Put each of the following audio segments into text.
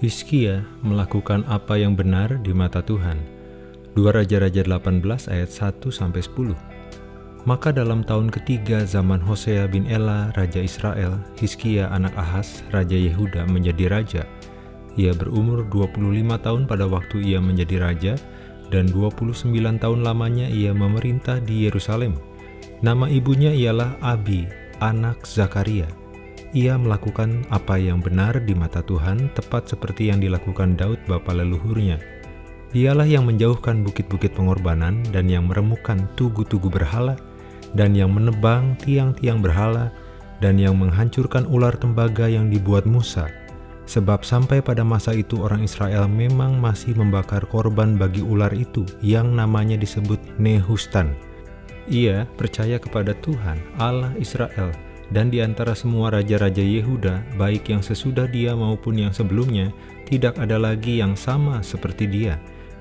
Hizkia melakukan apa yang benar di mata Tuhan. 2 Raja-Raja 18 ayat 1-10 Maka dalam tahun ketiga zaman Hosea bin Ela, Raja Israel, Hizkia anak Ahas, Raja Yehuda menjadi raja. Ia berumur 25 tahun pada waktu ia menjadi raja, dan 29 tahun lamanya ia memerintah di Yerusalem. Nama ibunya ialah Abi, anak Zakaria. Ia melakukan apa yang benar di mata Tuhan, tepat seperti yang dilakukan Daud bapa leluhurnya. Dialah yang menjauhkan bukit-bukit pengorbanan dan yang meremukkan tugu-tugu berhala, dan yang menebang tiang-tiang berhala, dan yang menghancurkan ular tembaga yang dibuat Musa. Sebab sampai pada masa itu orang Israel memang masih membakar korban bagi ular itu yang namanya disebut Nehustan. Ia percaya kepada Tuhan, Allah Israel, dan di antara semua raja-raja Yehuda, baik yang sesudah dia maupun yang sebelumnya, tidak ada lagi yang sama seperti dia.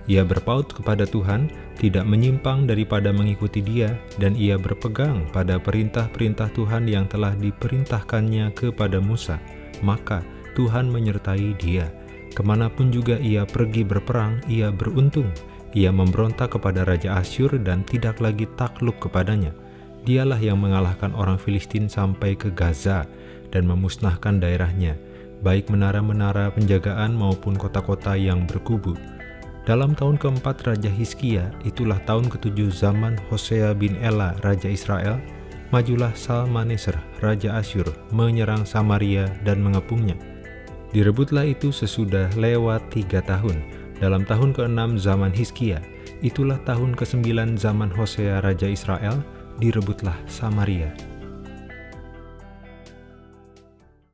Ia berpaut kepada Tuhan, tidak menyimpang daripada mengikuti dia, dan ia berpegang pada perintah-perintah Tuhan yang telah diperintahkannya kepada Musa. Maka Tuhan menyertai dia. Ke mana pun juga ia pergi berperang, ia beruntung. Ia memberontak kepada Raja Asyur dan tidak lagi takluk kepadanya Dialah yang mengalahkan orang Filistin sampai ke Gaza dan memusnahkan daerahnya, baik menara-menara penjagaan maupun kota-kota yang berkubu. Dalam tahun keempat Raja Hizkia, itulah tahun ketujuh zaman Hosea bin Ela, Raja Israel, majulah Salmaneser, Raja Asyur, menyerang Samaria dan mengepungnya. Direbutlah itu sesudah lewat tiga tahun. Dalam tahun ke-6 zaman Hizkia, itulah tahun ke-9 zaman Hosea Raja Israel, direbutlah Samaria.